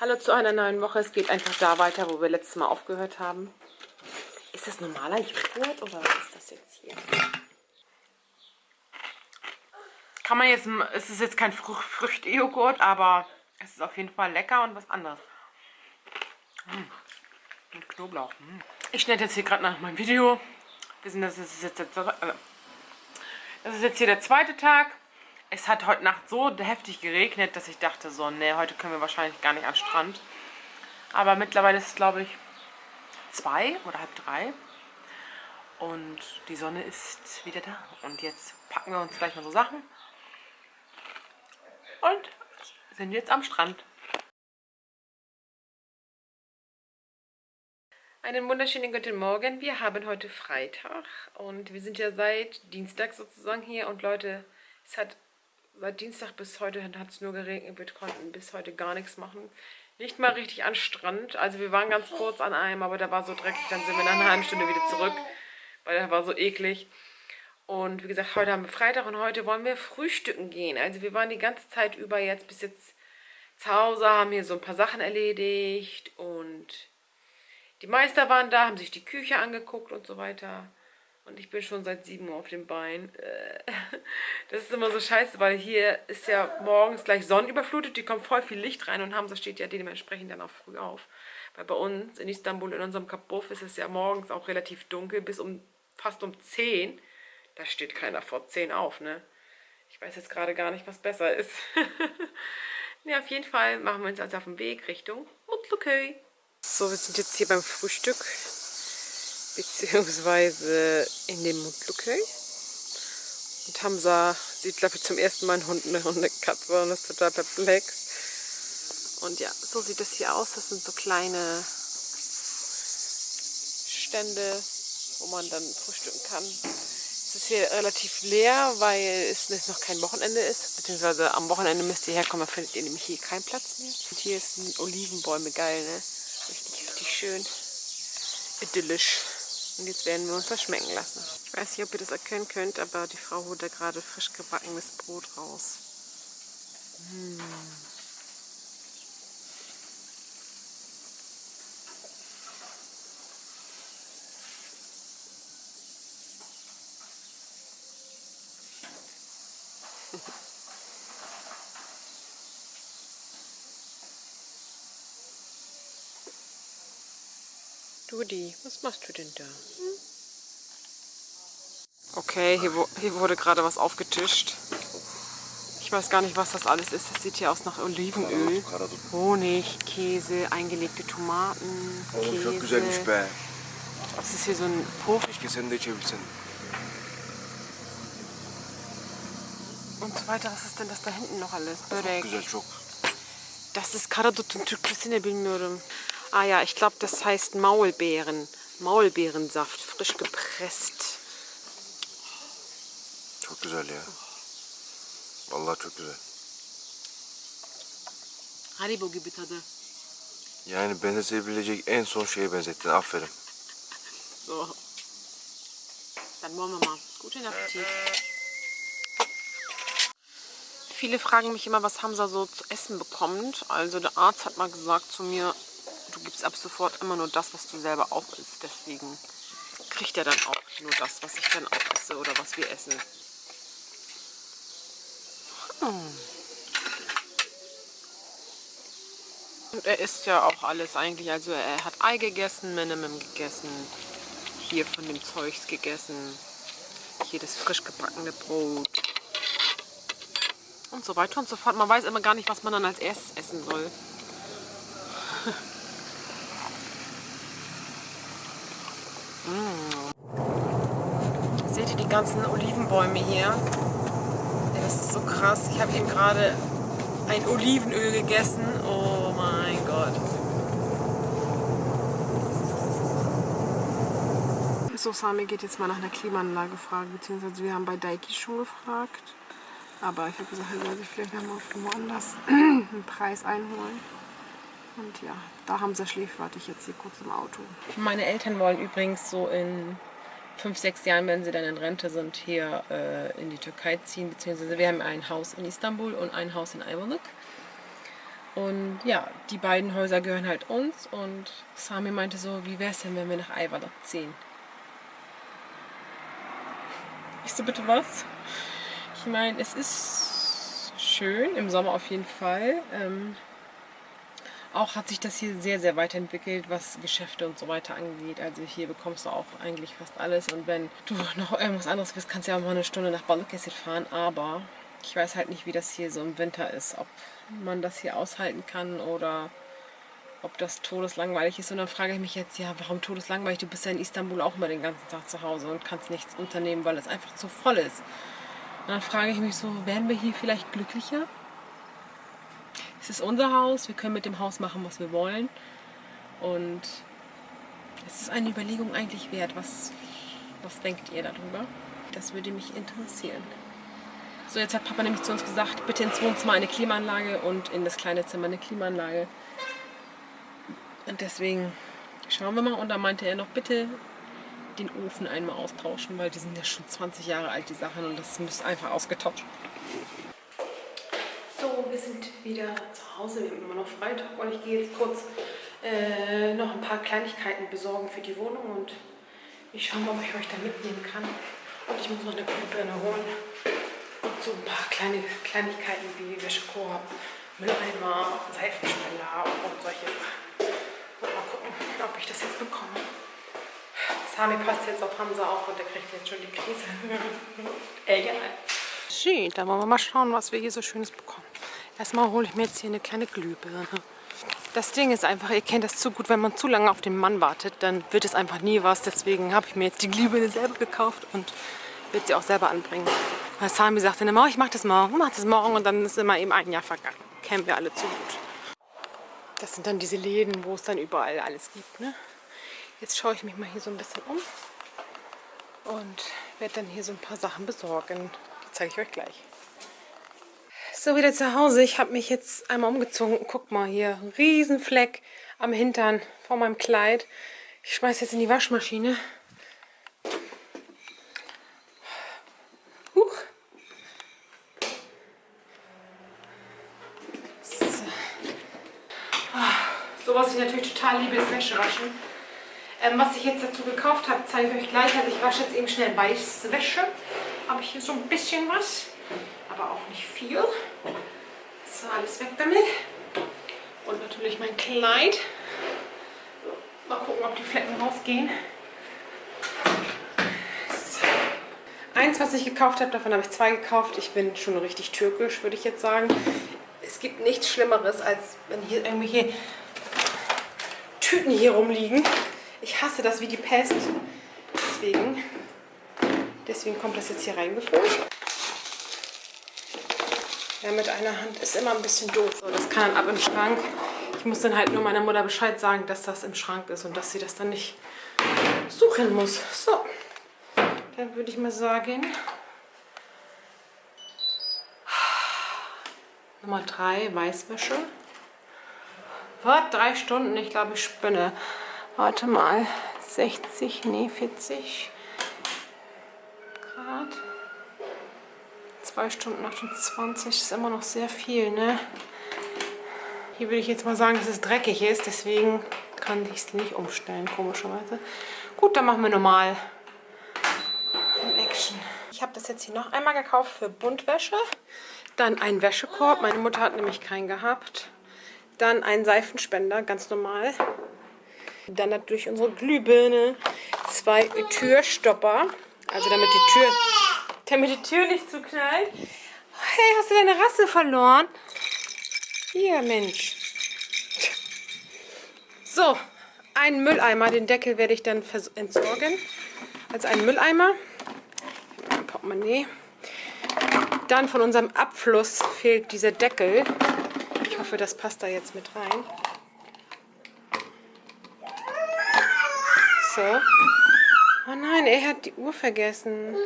Hallo zu einer neuen Woche. Es geht einfach da weiter, wo wir letztes Mal aufgehört haben. Ist das normaler Joghurt oder was ist das jetzt hier? Kann man jetzt, es ist jetzt kein Früchte-Joghurt, aber es ist auf jeden Fall lecker und was anderes. Mmh. Mit Knoblauch. Mmh. Ich schneide jetzt hier gerade nach meinem Video. Wir sind, das ist jetzt, jetzt, äh, das ist jetzt hier der zweite Tag. Es hat heute Nacht so heftig geregnet, dass ich dachte so, ne, heute können wir wahrscheinlich gar nicht den Strand. Aber mittlerweile ist es, glaube ich, zwei oder halb drei. Und die Sonne ist wieder da. Und jetzt packen wir uns gleich mal so Sachen. Und sind jetzt am Strand. Einen wunderschönen guten Morgen. Wir haben heute Freitag und wir sind ja seit Dienstag sozusagen hier. Und Leute, es hat seit Dienstag bis heute hat es nur geregnet. Wir konnten bis heute gar nichts machen. Nicht mal richtig an Strand. Also wir waren ganz kurz an einem, aber der war so dreckig. Dann sind wir nach einer halben Stunde wieder zurück, weil der war so eklig. Und wie gesagt, heute haben wir Freitag und heute wollen wir frühstücken gehen. Also wir waren die ganze Zeit über jetzt bis jetzt zu Hause, haben hier so ein paar Sachen erledigt und die Meister waren da, haben sich die Küche angeguckt und so weiter. Und ich bin schon seit 7 Uhr auf dem Bein. Äh, das ist immer so scheiße, weil hier ist ja morgens gleich sonnenüberflutet. Die kommt voll viel Licht rein und Hamza steht ja dementsprechend dann auch früh auf. Weil bei uns in Istanbul, in unserem Kabuff, ist es ja morgens auch relativ dunkel, bis um fast um 10. Da steht keiner vor 10 auf, ne? Ich weiß jetzt gerade gar nicht, was besser ist. ja, auf jeden Fall machen wir uns also auf den Weg Richtung Mutluköy. So, wir sind jetzt hier beim Frühstück beziehungsweise in dem Mundluköy. Und Hamza sieht, glaube ich, zum ersten Mal einen Hund und eine Katze und ist total perplex. Und ja, so sieht es hier aus. Das sind so kleine Stände, wo man dann frühstücken kann. Es ist hier relativ leer, weil es noch kein Wochenende ist. Beziehungsweise am Wochenende müsst ihr herkommen, da findet ihr nämlich hier keinen Platz mehr. Und hier sind Olivenbäume, geil, ne? Richtig, richtig schön. Idyllisch. Und jetzt werden wir uns das schmecken lassen. Ich weiß nicht, ob ihr das erkennen könnt, aber die Frau holt da gerade frisch gebackenes Brot raus. Mmh. Dudi, was machst du denn da? Hm? Okay, hier, hier wurde gerade was aufgetischt. Ich weiß gar nicht, was das alles ist. Das sieht hier aus nach Olivenöl. Honig, Käse, eingelegte Tomaten, Käse. Das ist hier so ein Puff. Und so weiter. Was ist denn das da hinten noch alles? Börek. Das ist karadutun Türkçesini bilmiyorum. Ah ja, ich glaube, das heißt Maulbeeren. Maulbeerensaft, frisch gepresst. Çok güzel ya. Vallahi çok güzel. Haribo gibi tadı. Yani benzetebilecek en son şeye benzettin. Aferin. So. Dann wollen wir mal. Guten Appetit. Viele fragen mich immer, was Hamza so zu essen bekommt. Also der Arzt hat mal gesagt zu mir, du gibst ab sofort immer nur das, was du selber auch isst. Deswegen kriegt er dann auch nur das, was ich dann auch esse oder was wir essen. Hm. Und er isst ja auch alles eigentlich. Also er hat Ei gegessen, Minimum gegessen, hier von dem Zeugs gegessen, hier das frisch gebackene Brot und so weiter und so fort. Man weiß immer gar nicht, was man dann als erstes essen soll. Mm. Seht ihr die ganzen Olivenbäume hier? Das ist so krass. Ich habe eben gerade ein Olivenöl gegessen. Oh mein Gott. So, Sami geht jetzt mal nach einer Klimaanlage fragen, beziehungsweise wir haben bei Daiki schon gefragt. Aber ich habe gesagt, er soll sich vielleicht noch mal woanders einen Preis einholen. Und ja, da haben sie ich jetzt hier kurz im Auto. Meine Eltern wollen übrigens so in fünf, sechs Jahren, wenn sie dann in Rente sind, hier äh, in die Türkei ziehen. Beziehungsweise wir haben ein Haus in Istanbul und ein Haus in Ayvalık. Und ja, die beiden Häuser gehören halt uns und Sami meinte so, wie wäre es denn, wenn wir nach Eiwanger ziehen? Ich so, bitte was? Ich meine, es ist schön, im Sommer auf jeden Fall. Ähm, auch hat sich das hier sehr, sehr weiterentwickelt, was Geschäfte und so weiter angeht. Also hier bekommst du auch eigentlich fast alles. Und wenn du noch irgendwas anderes willst, kannst du ja auch mal eine Stunde nach Balıkesir fahren. Aber ich weiß halt nicht, wie das hier so im Winter ist. Ob man das hier aushalten kann oder ob das todeslangweilig ist. Und dann frage ich mich jetzt, ja, warum todeslangweilig? Du bist ja in Istanbul auch immer den ganzen Tag zu Hause und kannst nichts unternehmen, weil es einfach zu voll ist. Und dann frage ich mich so, werden wir hier vielleicht glücklicher? Es ist unser Haus, wir können mit dem Haus machen, was wir wollen. Und es ist eine Überlegung eigentlich wert. Was, was denkt ihr darüber? Das würde mich interessieren. So, jetzt hat Papa nämlich zu uns gesagt, bitte ins Wohnzimmer eine Klimaanlage und in das kleine Zimmer eine Klimaanlage. Und deswegen schauen wir mal. Und da meinte er noch, bitte den Ofen einmal austauschen, weil die sind ja schon 20 Jahre alt, die Sachen. Und das muss einfach ausgetauscht so, wir sind wieder zu Hause, wir haben immer noch Freitag und ich gehe jetzt kurz äh, noch ein paar Kleinigkeiten besorgen für die Wohnung und ich schaue mal, ob ich euch da mitnehmen kann. Und ich muss noch eine Glühbirne holen und so ein paar kleine Kleinigkeiten wie Wäschekorb, Mülleimer, Seifenspender und solche Sachen. Mal gucken, ob ich das jetzt bekomme. Sami passt jetzt auf Hamza auf und der kriegt jetzt schon die Krise. Egal. Schön, dann wollen wir mal schauen, was wir hier so Schönes bekommen. Erstmal hole ich mir jetzt hier eine kleine Glühbirne. Das Ding ist einfach, ihr kennt das zu gut, wenn man zu lange auf den Mann wartet, dann wird es einfach nie was. Deswegen habe ich mir jetzt die Glühbirne selber gekauft und wird sie auch selber anbringen. Weil Sami sagte immer, ich mache das morgen, mach das morgen und dann ist immer eben ein Jahr vergangen. Kennen wir alle zu gut. Das sind dann diese Läden, wo es dann überall alles gibt. Ne? Jetzt schaue ich mich mal hier so ein bisschen um und werde dann hier so ein paar Sachen besorgen zeige ich euch gleich. So, wieder zu Hause. Ich habe mich jetzt einmal umgezogen. Guck mal hier, ein Riesenfleck am Hintern vor meinem Kleid. Ich schmeiße jetzt in die Waschmaschine. Huch. So. so was ich natürlich total liebe, ist Wäschewaschen. Ähm, was ich jetzt dazu gekauft habe, zeige ich euch gleich. Also ich wasche jetzt eben schnell Weißwäsche habe ich hier so ein bisschen was, aber auch nicht viel. So, alles weg damit. Und natürlich mein Kleid. Mal gucken, ob die Flecken rausgehen. Eins, was ich gekauft habe, davon habe ich zwei gekauft. Ich bin schon richtig türkisch, würde ich jetzt sagen. Es gibt nichts Schlimmeres, als wenn hier irgendwelche Tüten hier rumliegen. Ich hasse das wie die Pest. Deswegen Deswegen kommt das jetzt hier reingefüllt. Ja, mit einer Hand ist immer ein bisschen doof. So, das kann dann ab im Schrank. Ich muss dann halt nur meiner Mutter Bescheid sagen, dass das im Schrank ist und dass sie das dann nicht suchen muss. So, dann würde ich mal sagen, Nummer 3, Weißwäsche. Was? Drei Stunden? Ich glaube, ich spinne. Warte mal. 60, nee, 40. 2 Stunden 28 ist immer noch sehr viel, ne? Hier würde ich jetzt mal sagen, dass es dreckig ist, deswegen kann ich es nicht umstellen, komischerweise. Gut, dann machen wir normal Action. Ich habe das jetzt hier noch einmal gekauft für Buntwäsche. Dann einen Wäschekorb, meine Mutter hat nämlich keinen gehabt. Dann einen Seifenspender, ganz normal. Dann natürlich unsere Glühbirne, zwei Türstopper. Also damit die Tür, damit die Tür nicht zuknallt. Hey, hast du deine Rasse verloren? Hier, Mensch. So, einen Mülleimer. Den Deckel werde ich dann entsorgen. Also einen Mülleimer. Ein Portemonnaie. Dann von unserem Abfluss fehlt dieser Deckel. Ich hoffe, das passt da jetzt mit rein. So. Oh nein, er hat die Uhr vergessen.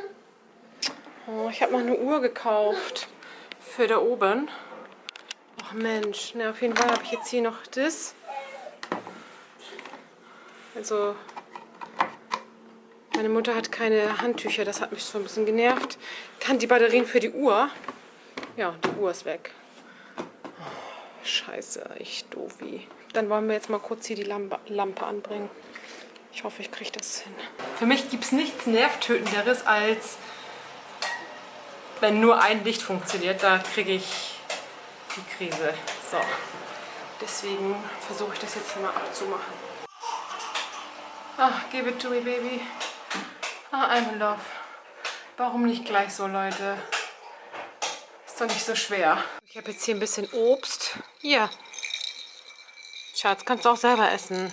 Oh, ich habe noch eine Uhr gekauft. Für da oben. Ach Mensch, na, auf jeden Fall habe ich jetzt hier noch das. Also, meine Mutter hat keine Handtücher, das hat mich so ein bisschen genervt. Dann die Batterien für die Uhr. Ja, die Uhr ist weg. Scheiße, ich doof. Dann wollen wir jetzt mal kurz hier die Lampe, Lampe anbringen. Ich hoffe, ich kriege das hin. Für mich gibt es nichts Nervtötenderes, als wenn nur ein Licht funktioniert. Da kriege ich die Krise. So. Deswegen versuche ich das jetzt hier mal abzumachen. Ach, give it to me, baby. Ah, I'm in love. Warum nicht gleich so, Leute? Ist doch nicht so schwer. Ich habe jetzt hier ein bisschen Obst. Hier. Schatz, kannst du auch selber essen.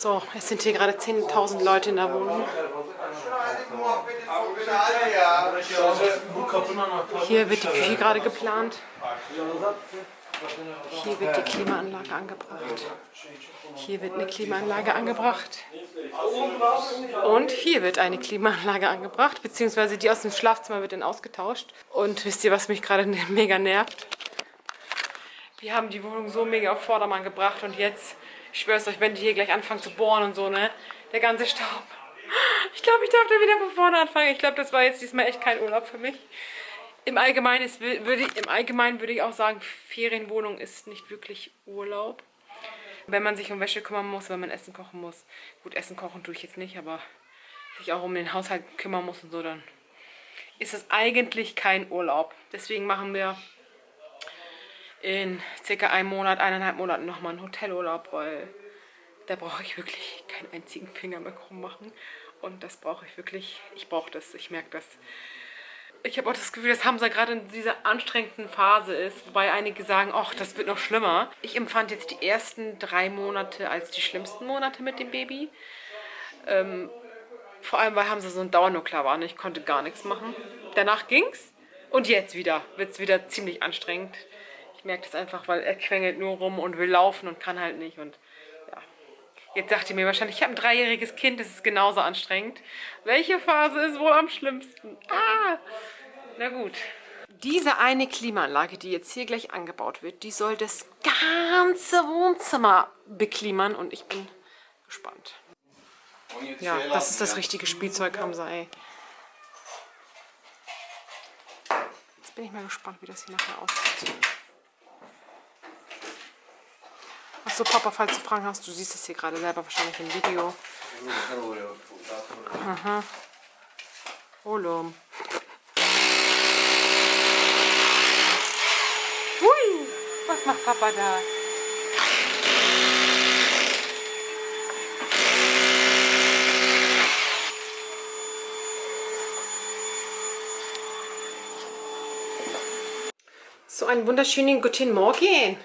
So, es sind hier gerade 10.000 Leute in der Wohnung. Hier wird die Küche gerade geplant. Hier wird die Klimaanlage angebracht. Hier wird eine Klimaanlage angebracht. Und hier wird eine Klimaanlage angebracht, beziehungsweise die aus dem Schlafzimmer wird dann ausgetauscht. Und wisst ihr, was mich gerade mega nervt? Wir haben die Wohnung so mega auf Vordermann gebracht und jetzt, ich schwör's euch, wenn die hier gleich anfangen zu bohren und so, ne? Der ganze Staub. Ich glaube, ich darf da wieder von vorne anfangen. Ich glaube, das war jetzt diesmal echt kein Urlaub für mich. Im Allgemeinen, ist, würde ich, Im Allgemeinen würde ich auch sagen, Ferienwohnung ist nicht wirklich Urlaub. Wenn man sich um Wäsche kümmern muss, wenn man Essen kochen muss. Gut, Essen kochen tue ich jetzt nicht, aber sich auch um den Haushalt kümmern muss und so, dann ist es eigentlich kein Urlaub. Deswegen machen wir in circa einem Monat, eineinhalb Monaten nochmal einen Hotelurlaub, weil da brauche ich wirklich keinen einzigen Finger mehr krumm machen. Und das brauche ich wirklich, ich brauche das, ich merke das ich habe auch das Gefühl, dass Hamza gerade in dieser anstrengenden Phase ist, wobei einige sagen, ach, das wird noch schlimmer. Ich empfand jetzt die ersten drei Monate als die schlimmsten Monate mit dem Baby. Ähm, vor allem, weil Hamza so ein Dauernuklear war und ich konnte gar nichts machen. Danach ging's und jetzt wieder, wird es wieder ziemlich anstrengend. Ich merke das einfach, weil er quengelt nur rum und will laufen und kann halt nicht und Jetzt sagt ihr mir wahrscheinlich, ich habe ein dreijähriges Kind, das ist genauso anstrengend. Welche Phase ist wohl am schlimmsten? Ah, na gut. Diese eine Klimaanlage, die jetzt hier gleich angebaut wird, die soll das ganze Wohnzimmer beklimern und ich bin gespannt. Ja, das ist das richtige Spielzeug, Hamza, ey. Jetzt bin ich mal gespannt, wie das hier nachher aussieht. Achso, Papa, falls du Fragen hast, du siehst das hier gerade selber wahrscheinlich im Video. Aha. Olum. Hui, was macht Papa da? So einen wunderschönen guten Morgen.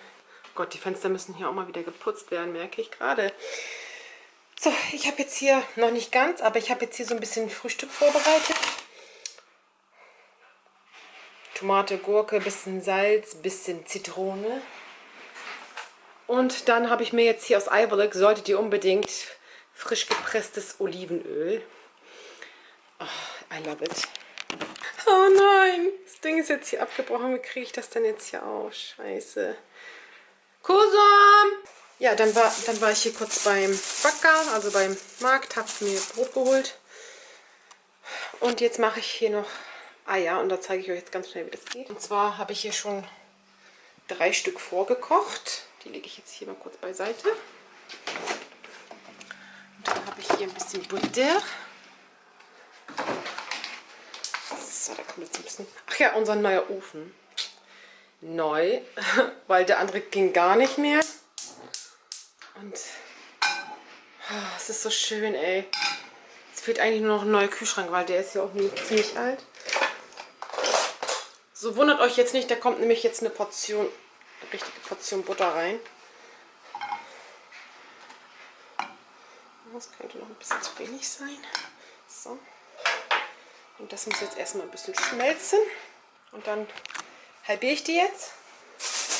Gott, die Fenster müssen hier auch mal wieder geputzt werden, merke ich gerade. So, ich habe jetzt hier, noch nicht ganz, aber ich habe jetzt hier so ein bisschen Frühstück vorbereitet. Tomate, Gurke, bisschen Salz, bisschen Zitrone. Und dann habe ich mir jetzt hier aus Eiberlek, solltet ihr unbedingt, frisch gepresstes Olivenöl. Oh, I love it. Oh nein, das Ding ist jetzt hier abgebrochen. Wie kriege ich das denn jetzt hier aus? Scheiße. Kusum! Ja, dann war, dann war ich hier kurz beim Backer, also beim Markt, habe mir Brot geholt. Und jetzt mache ich hier noch Eier und da zeige ich euch jetzt ganz schnell, wie das geht. Und zwar habe ich hier schon drei Stück vorgekocht. Die lege ich jetzt hier mal kurz beiseite. Und dann habe ich hier ein bisschen Butter. So, da kommt jetzt ein bisschen... Ach ja, unser neuer Ofen neu, weil der andere ging gar nicht mehr. Und oh, es ist so schön, ey. Es fehlt eigentlich nur noch ein neuer Kühlschrank, weil der ist ja auch ziemlich alt. So wundert euch jetzt nicht, da kommt nämlich jetzt eine Portion, eine richtige Portion Butter rein. Das könnte noch ein bisschen zu wenig sein. So. Und das muss jetzt erstmal ein bisschen schmelzen. Und dann halbiere ich die jetzt.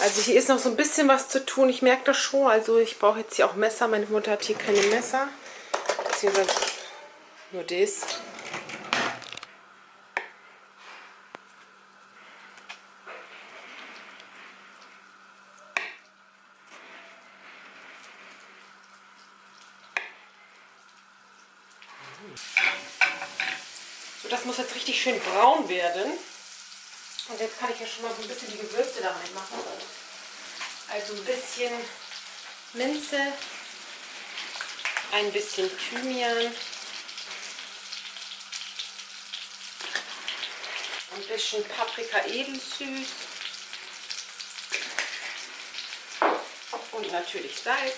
Also hier ist noch so ein bisschen was zu tun. Ich merke das schon. Also ich brauche jetzt hier auch Messer. Meine Mutter hat hier keine Messer. Beziehungsweise nur das. So, das muss jetzt richtig schön braun werden. Und jetzt kann ich ja schon mal so ein bisschen die Gewürze da reinmachen. Also ein bisschen Minze, ein bisschen Thymian, ein bisschen Paprika edelsüß und natürlich Salz.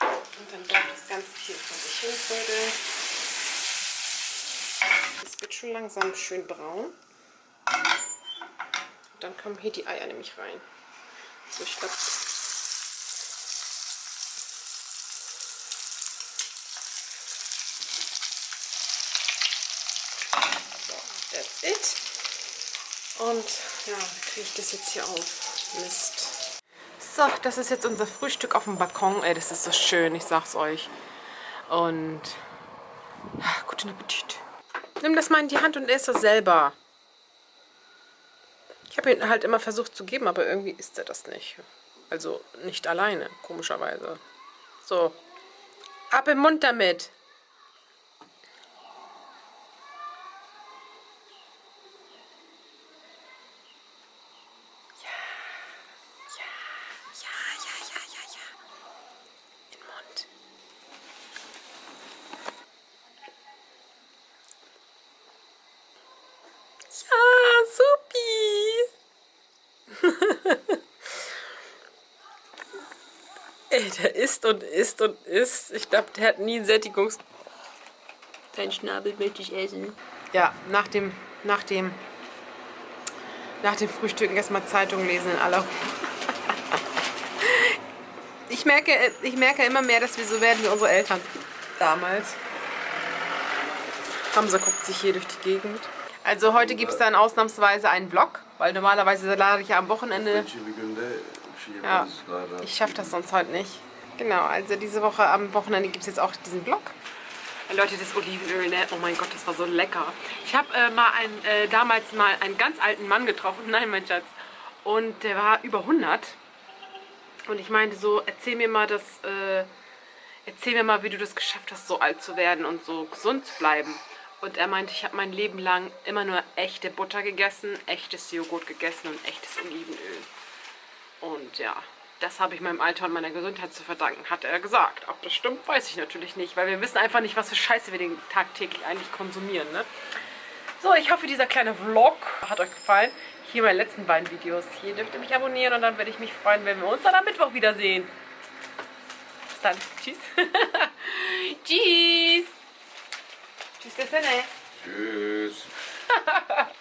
Und dann darf das Ganze hier vor sich hin vögeln. Es wird schon langsam schön braun. Und dann kommen hier die Eier nämlich rein. So, ich glaube, that's it. Und ja, kriege ich das jetzt hier auf. Mist. So, das ist jetzt unser Frühstück auf dem Balkon. Ey, das ist so schön, ich sag's euch. Und ach, guten Appetit. Nimm das mal in die Hand und ess das selber. Ich habe ihn halt immer versucht zu geben, aber irgendwie isst er das nicht. Also nicht alleine, komischerweise. So, ab im Mund damit. Ey, der isst und isst und isst. Ich glaube, der hat nie Sättigungs... Dein Schnabel möchte ich essen. Ja, nach dem, nach dem, nach dem Frühstücken erstmal Zeitung lesen in aller Ruhe. Ich merke, ich merke immer mehr, dass wir so werden wie unsere Eltern damals. Hamza guckt sich hier durch die Gegend. Also heute gibt es dann ausnahmsweise einen Vlog, weil normalerweise lade ich ja am Wochenende ja, ich schaffe das sonst heute nicht. Genau, also diese Woche am Wochenende gibt es jetzt auch diesen Vlog. Leute, das Olivenöl, ne? Oh mein Gott, das war so lecker. Ich habe äh, mal ein, äh, damals mal einen ganz alten Mann getroffen. Nein, mein Schatz. Und der war über 100. Und ich meinte so, erzähl mir mal das, äh, erzähl mir mal, wie du das geschafft hast, so alt zu werden und so gesund zu bleiben. Und er meinte, ich habe mein Leben lang immer nur echte Butter gegessen, echtes Joghurt gegessen und echtes Olivenöl. Und ja, das habe ich meinem Alter und meiner Gesundheit zu verdanken, hat er gesagt. Ob das stimmt, weiß ich natürlich nicht, weil wir wissen einfach nicht, was für Scheiße wir den tagtäglich eigentlich konsumieren. Ne? So, ich hoffe, dieser kleine Vlog hat euch gefallen. Hier meine letzten beiden Videos. Hier dürft ihr mich abonnieren und dann würde ich mich freuen, wenn wir uns dann am Mittwoch wiedersehen. Bis dann. Tschüss. Tschüss. Tschüss. Tschüss.